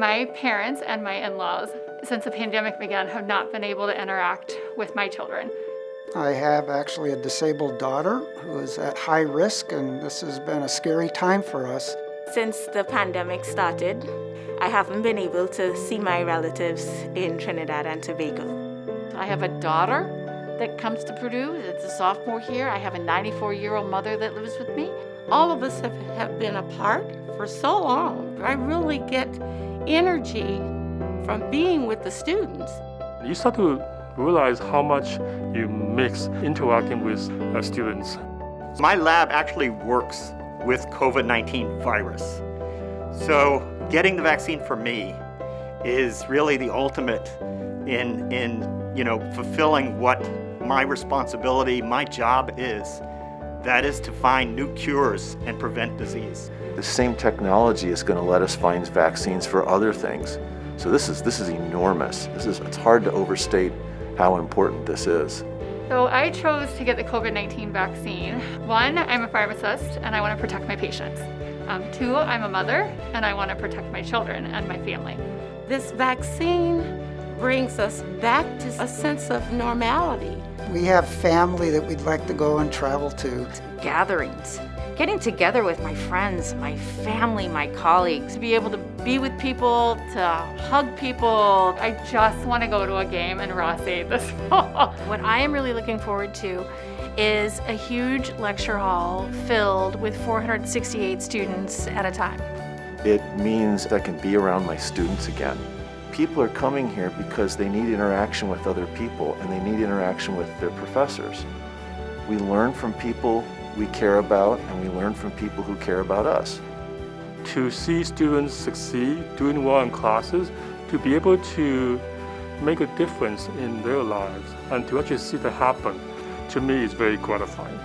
My parents and my in-laws, since the pandemic began, have not been able to interact with my children. I have actually a disabled daughter who is at high risk and this has been a scary time for us. Since the pandemic started, I haven't been able to see my relatives in Trinidad and Tobago. I have a daughter that comes to Purdue, it's a sophomore here. I have a 94-year-old mother that lives with me. All of us have, have been apart for so long. I really get energy from being with the students. You start to realize how much you mix interacting with uh, students. My lab actually works with COVID-19 virus. So getting the vaccine for me is really the ultimate in, in you know, fulfilling what my responsibility, my job is. That is to find new cures and prevent disease. The same technology is going to let us find vaccines for other things. So this is, this is enormous. This is, it's hard to overstate how important this is. So I chose to get the COVID-19 vaccine. One, I'm a pharmacist and I want to protect my patients. Um, two, I'm a mother and I want to protect my children and my family. This vaccine brings us back to a sense of normality. We have family that we'd like to go and travel to. Gatherings, getting together with my friends, my family, my colleagues. To be able to be with people, to hug people. I just want to go to a game in Ross-Ade this fall. What I am really looking forward to is a huge lecture hall filled with 468 students at a time. It means I can be around my students again. People are coming here because they need interaction with other people and they need interaction with their professors. We learn from people we care about and we learn from people who care about us. To see students succeed, doing well in classes, to be able to make a difference in their lives and to actually see that happen, to me is very gratifying.